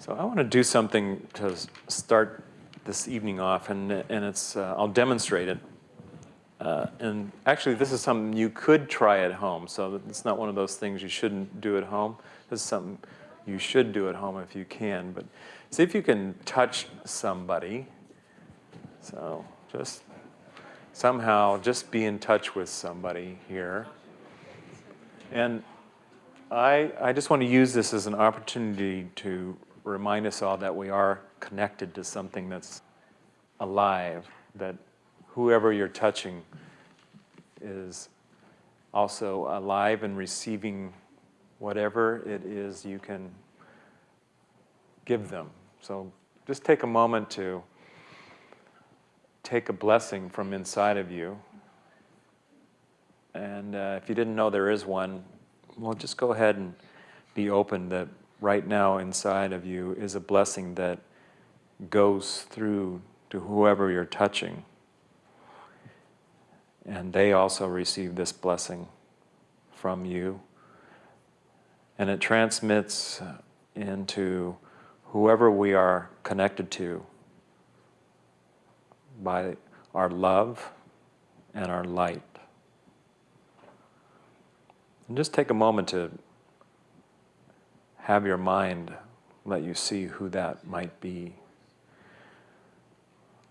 So I want to do something to start this evening off, and, and it's, uh, I'll demonstrate it. Uh, and actually, this is something you could try at home, so it's not one of those things you shouldn't do at home. This is something you should do at home if you can. But see if you can touch somebody. So just somehow just be in touch with somebody here. And I, I just want to use this as an opportunity to remind us all that we are connected to something that's alive, that whoever you're touching is also alive and receiving whatever it is you can give them. So just take a moment to take a blessing from inside of you. And uh, if you didn't know there is one, well, just go ahead and be open that right now inside of you is a blessing that goes through to whoever you're touching. And they also receive this blessing from you. And it transmits into whoever we are connected to by our love and our light. And just take a moment to have your mind let you see who that might be.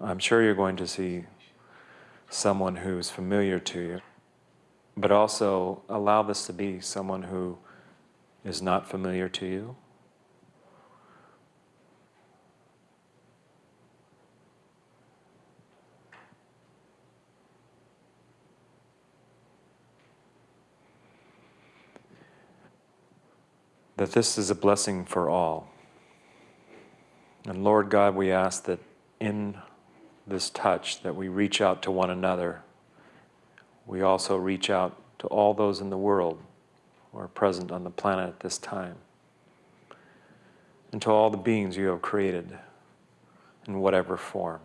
I'm sure you're going to see someone who's familiar to you, but also allow this to be someone who is not familiar to you. That this is a blessing for all. And Lord God, we ask that in this touch that we reach out to one another. We also reach out to all those in the world who are present on the planet at this time. And to all the beings you have created in whatever form.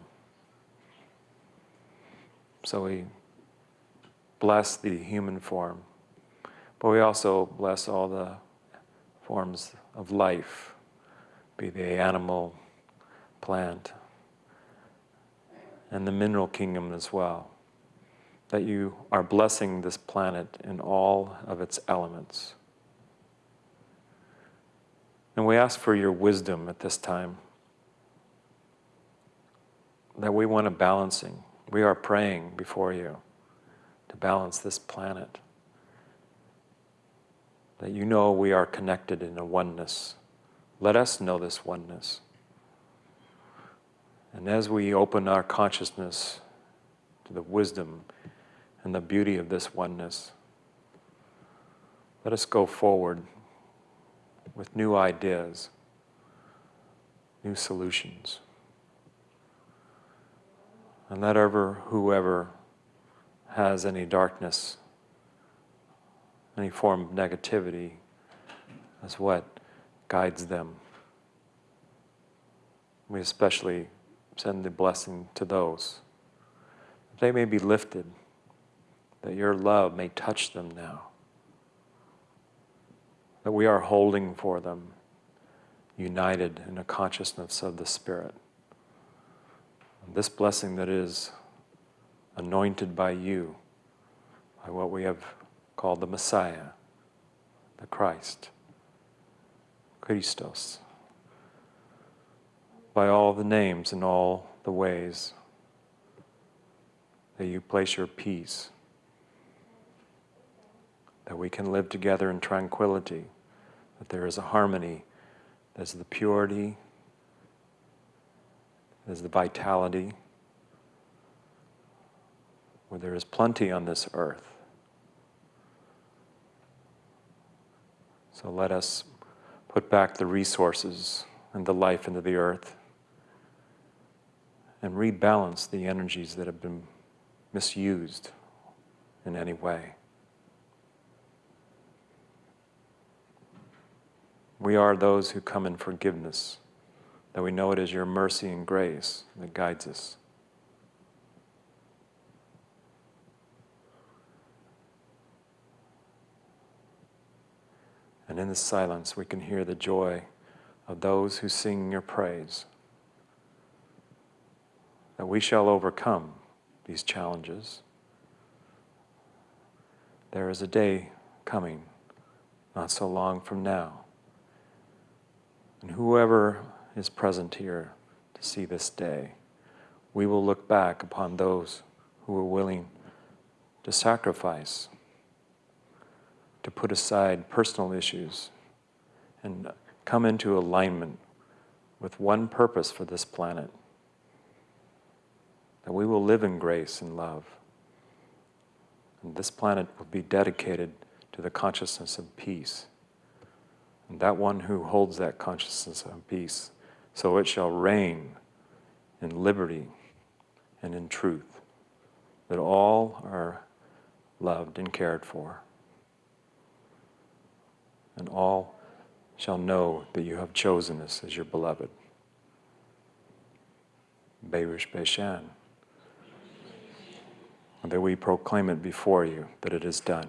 So we bless the human form, but we also bless all the forms of life, be they animal, plant, and the mineral kingdom as well. That you are blessing this planet in all of its elements. And we ask for your wisdom at this time. That we want a balancing. We are praying before you to balance this planet. That you know we are connected in a oneness. Let us know this oneness. And as we open our consciousness to the wisdom and the beauty of this oneness, let us go forward with new ideas, new solutions. And let ever, whoever has any darkness, any form of negativity, as what guides them. We especially send the blessing to those. They may be lifted, that your love may touch them now. That we are holding for them, united in a consciousness of the Spirit. And this blessing that is anointed by you, by what we have called the Messiah, the Christ, Christos by all the names and all the ways that you place your peace, that we can live together in tranquility, that there is a harmony, there's the purity, there's the vitality, where there is plenty on this earth. So let us put back the resources and the life into the earth and rebalance the energies that have been misused in any way. We are those who come in forgiveness, that we know it is your mercy and grace that guides us. And in the silence, we can hear the joy of those who sing your praise. That we shall overcome these challenges. There is a day coming, not so long from now. And whoever is present here to see this day, we will look back upon those who were willing to sacrifice, to put aside personal issues, and come into alignment with one purpose for this planet that we will live in grace and love. And this planet will be dedicated to the consciousness of peace. And that one who holds that consciousness of peace, so it shall reign in liberty and in truth, that all are loved and cared for, and all shall know that you have chosen us as your beloved. Beirish Beishan. And that we proclaim it before you that it is done.